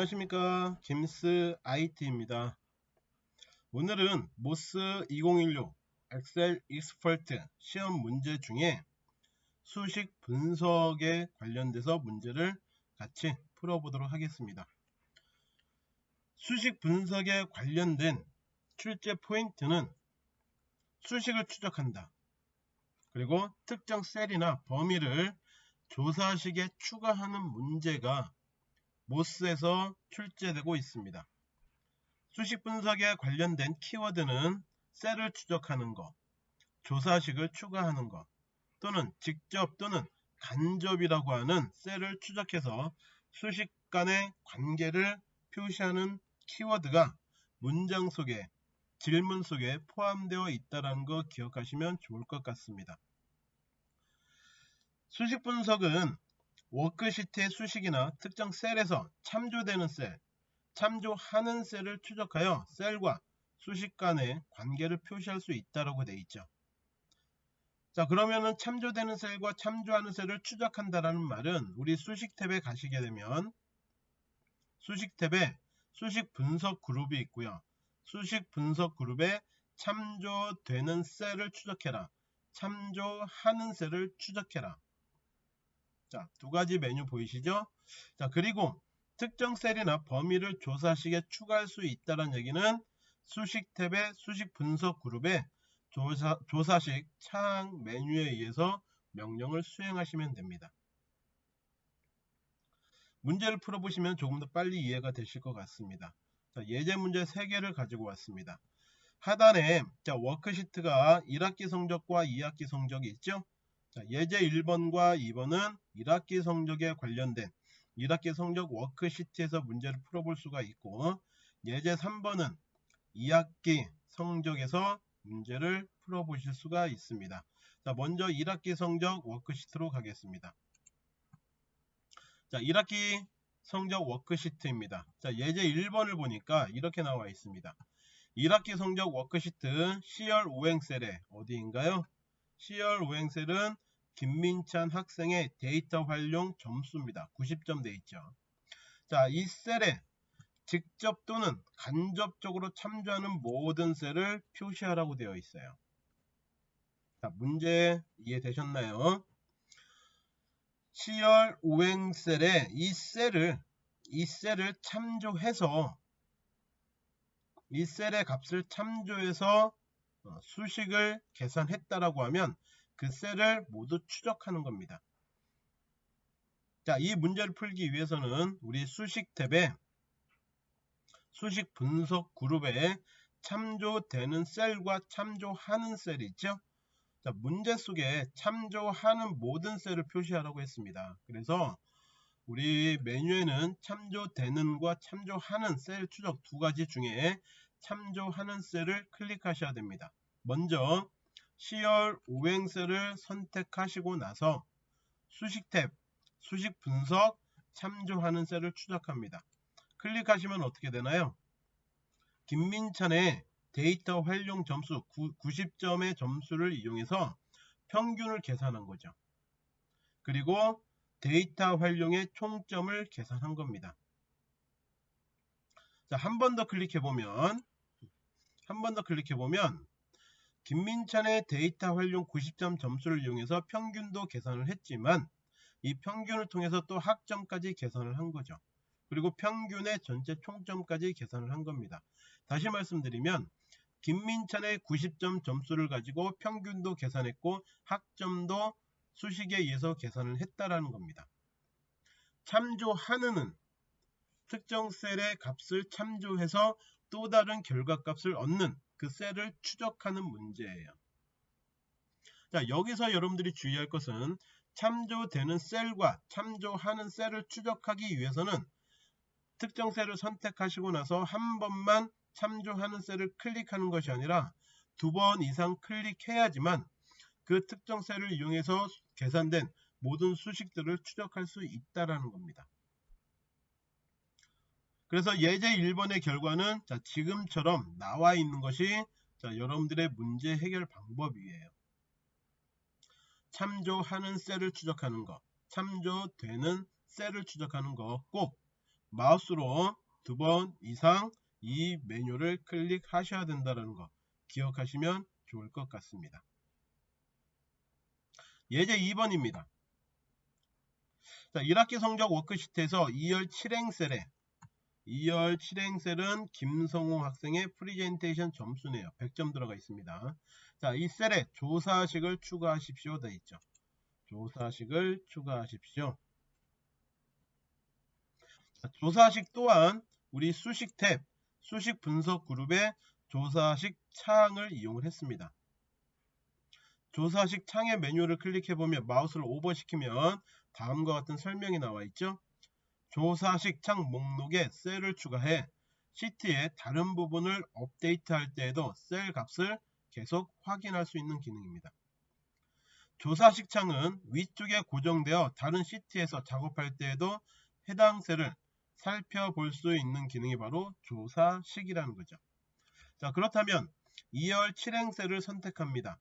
안녕하십니까. 김스 IT입니다. 오늘은 MOS 2016 Excel Expert 시험 문제 중에 수식 분석에 관련돼서 문제를 같이 풀어보도록 하겠습니다. 수식 분석에 관련된 출제 포인트는 수식을 추적한다. 그리고 특정 셀이나 범위를 조사식에 추가하는 문제가 모스에서 출제되고 있습니다. 수식 분석에 관련된 키워드는 셀을 추적하는 것, 조사식을 추가하는 것, 또는 직접 또는 간접이라고 하는 셀을 추적해서 수식 간의 관계를 표시하는 키워드가 문장 속에 질문 속에 포함되어 있다는 거 기억하시면 좋을 것 같습니다. 수식 분석은 워크시트의 수식이나 특정 셀에서 참조되는 셀, 참조하는 셀을 추적하여 셀과 수식 간의 관계를 표시할 수 있다고 되어 있죠. 자 그러면은 참조되는 셀과 참조하는 셀을 추적한다라는 말은 우리 수식 탭에 가시게 되면 수식 탭에 수식 분석 그룹이 있고요. 수식 분석 그룹에 참조되는 셀을 추적해라. 참조하는 셀을 추적해라. 자, 두 가지 메뉴 보이시죠? 자, 그리고 특정 셀이나 범위를 조사식에 추가할 수 있다는 얘기는 수식 탭의 수식 분석 그룹에 조사, 조사식 창 메뉴에 의해서 명령을 수행하시면 됩니다. 문제를 풀어보시면 조금 더 빨리 이해가 되실 것 같습니다. 자, 예제 문제 3개를 가지고 왔습니다. 하단에 자, 워크시트가 1학기 성적과 2학기 성적이 있죠? 자, 예제 1번과 2번은 1학기 성적에 관련된 1학기 성적 워크시트에서 문제를 풀어볼 수가 있고 예제 3번은 2학기 성적에서 문제를 풀어보실 수가 있습니다. 자, 먼저 1학기 성적 워크시트로 가겠습니다. 자, 1학기 성적 워크시트입니다. 자, 예제 1번을 보니까 이렇게 나와 있습니다. 1학기 성적 워크시트 C열 5행 셀에 어디인가요? C열 5행 셀은 김민찬 학생의 데이터 활용 점수입니다. 90점 돼 있죠. 자, 이 셀에 직접 또는 간접적으로 참조하는 모든 셀을 표시하라고 되어 있어요. 자, 문제 이해되셨나요? C열 5행 셀에 이 셀을 이 셀을 참조해서 이 셀의 값을 참조해서 어, 수식을 계산했다라고 하면 그 셀을 모두 추적하는 겁니다. 자, 이 문제를 풀기 위해서는 우리 수식 탭에 수식 분석 그룹에 참조되는 셀과 참조하는 셀이 있죠. 자, 문제 속에 참조하는 모든 셀을 표시하라고 했습니다. 그래서 우리 메뉴에는 참조되는과 참조하는 셀 추적 두 가지 중에 참조하는 셀을 클릭하셔야 됩니다. 먼저 시열 오행셀을 선택하시고 나서 수식 탭, 수식 분석, 참조하는 셀을 추적합니다. 클릭하시면 어떻게 되나요? 김민찬의 데이터 활용 점수 90점의 점수를 이용해서 평균을 계산한 거죠. 그리고 데이터 활용의 총점을 계산한 겁니다. 자, 한 번 더 클릭해 보면 한 번 더 클릭해 보면 김민찬의 데이터 활용 90점 점수를 이용해서 평균도 계산을 했지만 이 평균을 통해서 또 학점까지 계산을 한 거죠. 그리고 평균의 전체 총점까지 계산을 한 겁니다. 다시 말씀드리면 김민찬의 90점 점수를 가지고 평균도 계산했고 학점도 수식에 의해서 계산을 했다라는 겁니다. 참조하는은 특정 셀의 값을 참조해서 또 다른 결과값을 얻는 그 셀을 추적하는 문제예요. 자 여기서 여러분들이 주의할 것은 참조되는 셀과 참조하는 셀을 추적하기 위해서는 특정 셀을 선택하시고 나서 한 번만 참조하는 셀을 클릭하는 것이 아니라 두 번 이상 클릭해야지만 그 특정 셀을 이용해서 계산된 모든 수식들을 추적할 수 있다라는 겁니다. 그래서 예제 1번의 결과는 자, 지금처럼 나와 있는 것이 자, 여러분들의 문제 해결 방법이에요. 참조하는 셀을 추적하는 것, 참조되는 셀을 추적하는 거 꼭 마우스로 두 번 이상 이 메뉴를 클릭하셔야 된다는 거 기억하시면 좋을 것 같습니다. 예제 2번입니다. 자, 1학기 성적 워크시트에서 E열 7행 셀에 E열 7행 셀은 김성호 학생의 프리젠테이션 점수네요. 100점 들어가 있습니다. 자, 이 셀에 조사식을 추가하십시오. 되어 있죠. 조사식을 추가하십시오. 자, 조사식 또한 우리 수식 탭, 수식 분석 그룹의 조사식 창을 이용을 했습니다. 조사식 창의 메뉴를 클릭해보면 마우스를 오버시키면 다음과 같은 설명이 나와 있죠. 조사식 창 목록에 셀을 추가해 시트의 다른 부분을 업데이트할 때에도 셀 값을 계속 확인할 수 있는 기능입니다. 조사식 창은 위쪽에 고정되어 다른 시트에서 작업할 때에도 해당 셀을 살펴볼 수 있는 기능이 바로 조사식이라는 거죠. 자 그렇다면 E열 7행 셀을 선택합니다.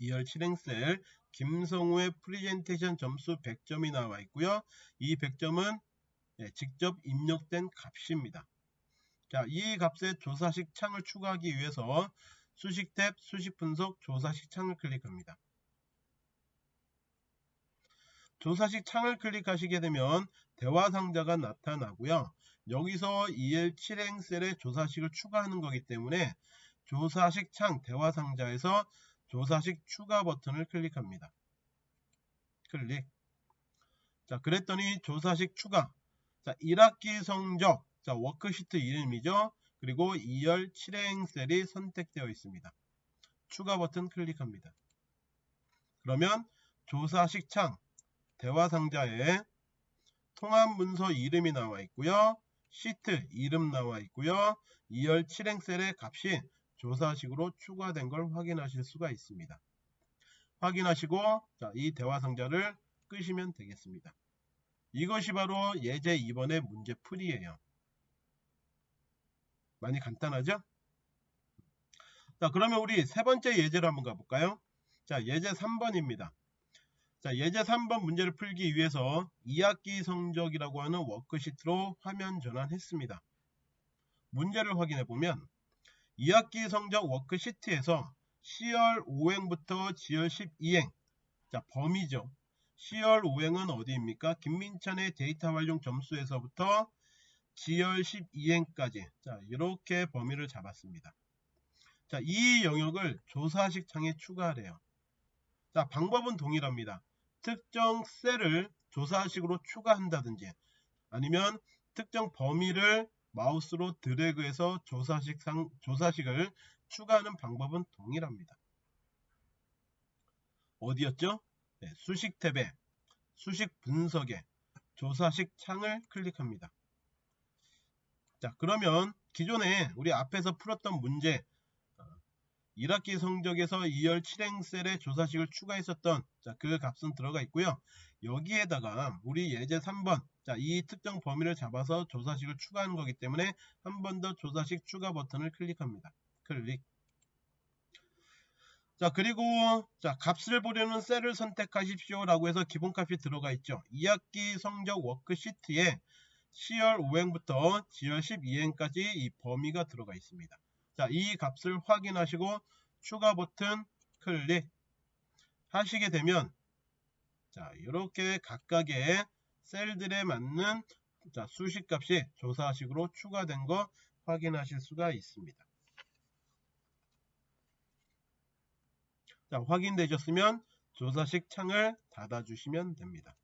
E열 7행 셀 김성우의 프리젠테이션 점수 100점이 나와 있고요. 이 100점은 예, 직접 입력된 값입니다. 자, 이 값의 조사식 창을 추가하기 위해서 수식 탭, 수식 분석, 조사식 창을 클릭합니다. 조사식 창을 클릭하시게 되면 대화 상자가 나타나고요. 여기서 EL 7행 셀에 조사식을 추가하는 거기 때문에 조사식 창 대화 상자에서 조사식 추가 버튼을 클릭합니다. 클릭. 자, 그랬더니 조사식 추가. 자, 1학기 성적. 자, 워크시트 이름이죠. 그리고 E열 7행 셀이 선택되어 있습니다. 추가 버튼 클릭합니다. 그러면 조사식 창 대화 상자에 통합 문서 이름이 나와 있고요. 시트 이름 나와 있고요. E열 7행 셀의 값이 조사식으로 추가된 걸 확인하실 수가 있습니다. 확인하시고 자, 이 대화 상자를 끄시면 되겠습니다. 이것이 바로 예제 2번의 문제 풀이에요. 많이 간단하죠? 자 그러면 우리 세 번째 예제로 한번 가볼까요? 자 예제 3번입니다. 자 예제 3번 문제를 풀기 위해서 2학기 성적이라고 하는 워크시트로 화면 전환했습니다. 문제를 확인해 보면 2학기 성적 워크시트에서 C열 5행부터 G열 12행 자 범위죠. C열 5행은 어디입니까? 김민찬의 데이터 활용 점수에서부터 G열 12행까지 자 이렇게 범위를 잡았습니다. 자이 영역을 조사식 창에 추가하래요. 자 방법은 동일합니다. 특정 셀을 조사식으로 추가한다든지 아니면 특정 범위를 마우스로 드래그해서 조사식 상, 조사식을 추가하는 방법은 동일합니다. 어디였죠? 네, 수식 탭에 수식 분석에 조사식 창을 클릭합니다. 자 그러면 기존에 우리 앞에서 풀었던 문제 1학기 성적에서 2열 7행 셀에 조사식을 추가했었던 자, 그 값은 들어가 있고요. 여기에다가 우리 예제 3번 자, 이 특정 범위를 잡아서 조사식을 추가하는 거기 때문에 한 번 더 조사식 추가 버튼을 클릭합니다. 클릭 자 그리고 자 값을 보려는 셀을 선택하십시오 라고 해서 기본값이 들어가 있죠 2학기 성적 워크시트에 C열 5행부터 G열 12행까지 이 범위가 들어가 있습니다 자, 이 값을 확인하시고 추가 버튼 클릭 하시게 되면 자, 이렇게 각각의 셀들에 맞는 자, 수식 값이 조사식으로 추가된 거 확인하실 수가 있습니다. 자, 확인되셨으면 조사식 창을 닫아주시면 됩니다.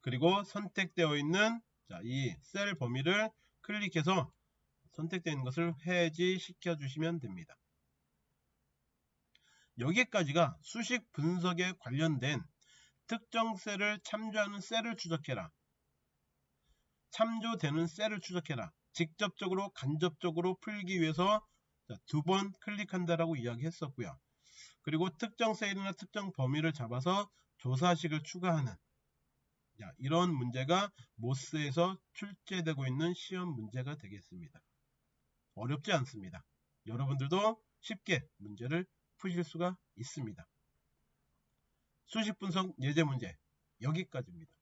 그리고 선택되어 있는 자, 이셀 범위를 클릭해서 선택되어 있는 것을 해지시켜 주시면 됩니다. 여기까지가 수식 분석에 관련된 특정 셀을 참조하는 셀을 추적해라. 참조되는 셀을 추적해라. 직접적으로 간접적으로 풀기 위해서 두 번 클릭한다라고 이야기했었고요. 그리고 특정 셀이나 특정 범위를 잡아서 조사식을 추가하는 이런 문제가 모스에서 출제되고 있는 시험 문제가 되겠습니다. 어렵지 않습니다. 여러분들도 쉽게 문제를 푸실 수가 있습니다. 수식 분석 예제 문제 여기까지입니다.